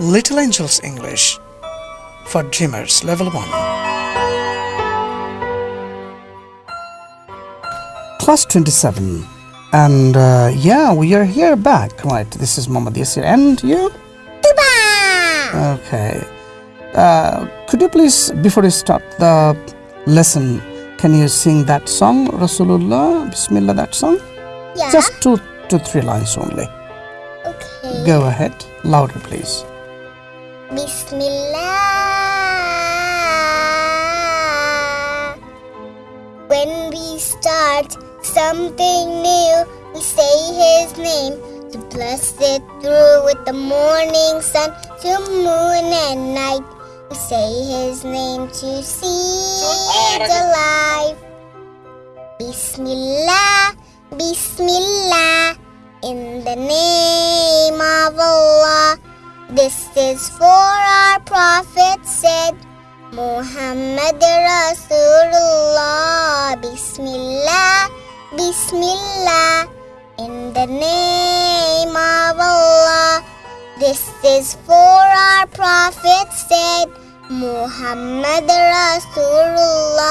Little Angels English for Dreamers Level 1. Class 27. And uh, yeah, we are here back. Right, this is Muhammad Yasir. And you? Okay. Uh, could you please, before you start the lesson, can you sing that song, Rasulullah, Bismillah, that song? Yeah. Just two to three lines only. okay. Go ahead, louder, please. Bismillah. When we start something new, we say His name to bless it through with the morning sun to moon and night. We say His name to seeds alive. Bismillah, Bismillah, in the name. This is for our Prophet said, Muhammad Rasulullah. Bismillah, Bismillah, in the name of Allah. This is for our Prophet said, Muhammad Rasulullah.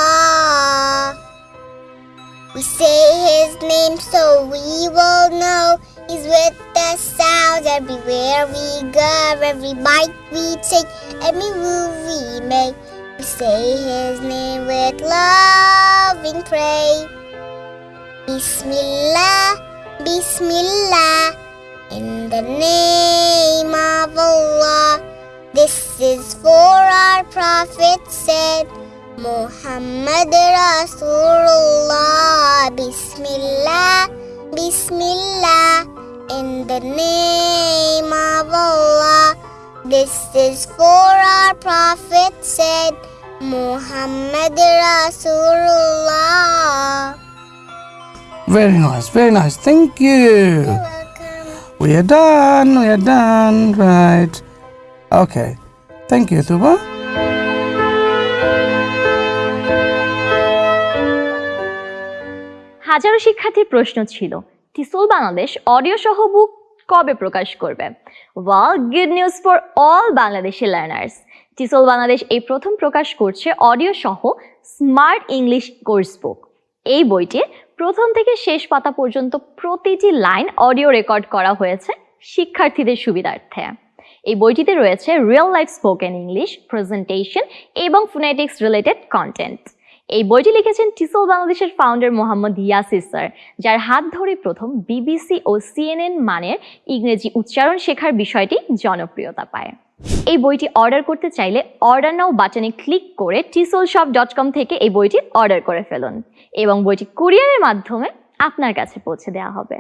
We say his name so we will know he's with us. Everywhere we go, every bite we take, every move we make. We say his name with loving praise. Bismillah, Bismillah, in the name of Allah. This is for our Prophet said, Muhammad Rasulullah. Bismillah, Bismillah, in the name. This is for our Prophet said, Muhammad Rasulullah. Very nice, very nice. Thank you. Welcome. We are done, we are done, right. Okay. Thank you, Tuba. হাজারো শিক্ষার্থীর প্রশ্ন ছিল টিসল Bangladesh audio সহ বুক কবে প্রকাশ করবে? Well good news for all Bangladeshi learners TESOL Bangladesh এই প্রথম প্রকাশ করছে অডিও সহ স্মার্ট ইংলিশ কোর্স বুক এই বইটির প্রথম থেকে শেষ পাতা পর্যন্ত প্রতিটি লাইন অডিও রেকর্ড করা হয়েছে শিক্ষার্থীদের সুবিধার্থে। এই বইটিতে রয়েছে real life spoken English presentation এবং ফোনেটিক্স রিলেটেড কন্টেন্ট এই বইটি লিখেছেন টিসল বাংলাদেশের ফাউন্ডার মোহাম্মদ ইয়াসির স্যার, যার হাত ধরে প্রথম বিবিসি ও সিএনএন মানের ইংরেজি উচ্চারণ শেখার বিষয়টি জনপ্রিয়তা পায়। এই বইটি অর্ডার করতে চাইলে অর্ডার নাও বাটনে ক্লিক করে টিসল শপ ডট কম থেকে এই বইটি অর্ডার করে ফেলুন এবং বইটি কুরিয়ারের মাধ্যমে আপনার কাছে পৌঁছে দেওয়া হবে।